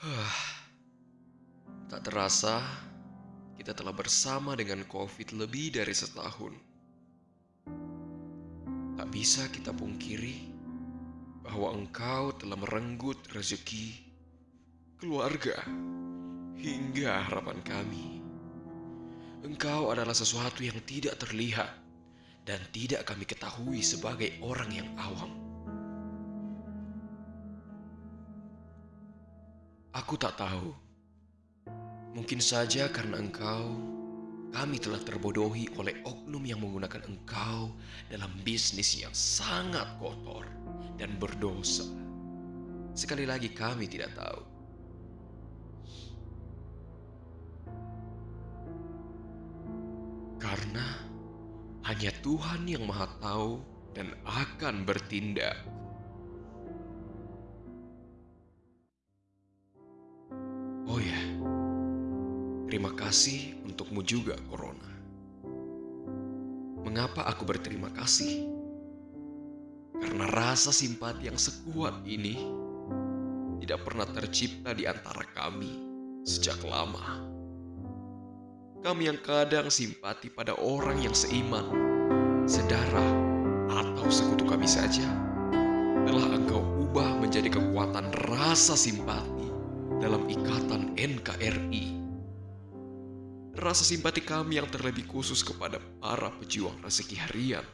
Tak terasa, kita telah bersama dengan COVID lebih dari setahun. Tak bisa kita pungkiri bahwa engkau telah merenggut rezeki, keluarga, hingga harapan kami. Engkau adalah sesuatu yang tidak terlihat dan tidak kami ketahui sebagai orang yang awam. Aku tak tahu. Mungkin saja karena engkau, kami telah terbodohi oleh oknum yang menggunakan engkau dalam bisnis yang sangat kotor dan berdosa. Sekali lagi kami tidak tahu. Karena hanya Tuhan yang Maha Tahu dan akan bertindak. Terima kasih untukmu juga, Corona. Mengapa aku berterima kasih? Karena rasa simpati yang sekuat ini tidak pernah tercipta di antara kami sejak lama. Kami yang kadang simpati pada orang yang seiman, sedara, atau sekutu kami saja, telah engkau ubah menjadi kekuatan rasa simpati dalam ikatan NKRI. Rasa simpati kami yang terlebih khusus kepada para pejuang rezeki harian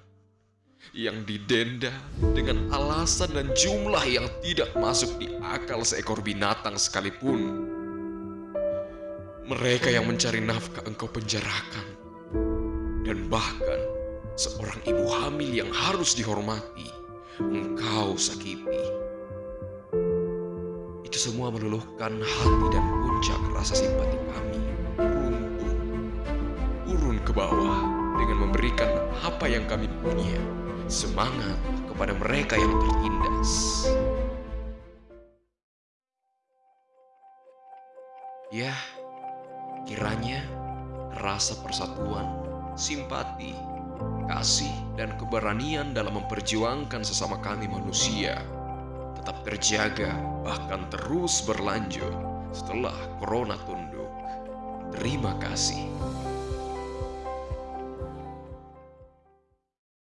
yang didenda dengan alasan dan jumlah yang tidak masuk di akal seekor binatang sekalipun. Mereka yang mencari nafkah engkau penjarakan. Dan bahkan seorang ibu hamil yang harus dihormati, engkau sakiti. Itu semua meluluhkan hati dan puncak rasa simpati kami. Bawah dengan memberikan apa yang kami punya. Semangat kepada mereka yang tertindas. Ya, Kiranya rasa persatuan, simpati, kasih, dan keberanian dalam memperjuangkan sesama kami manusia tetap terjaga, bahkan terus berlanjut setelah corona tunduk. Terima kasih.